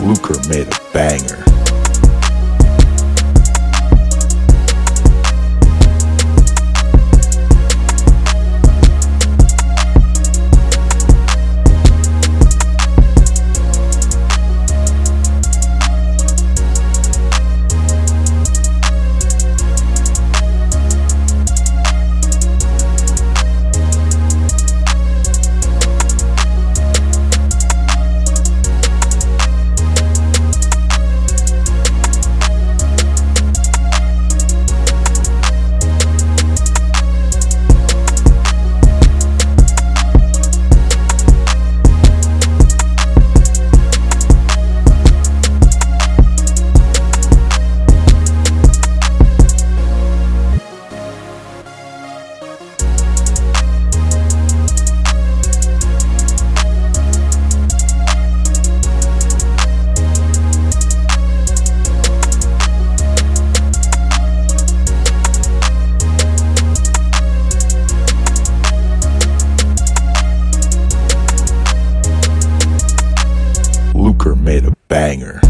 Luker made a banger. banger.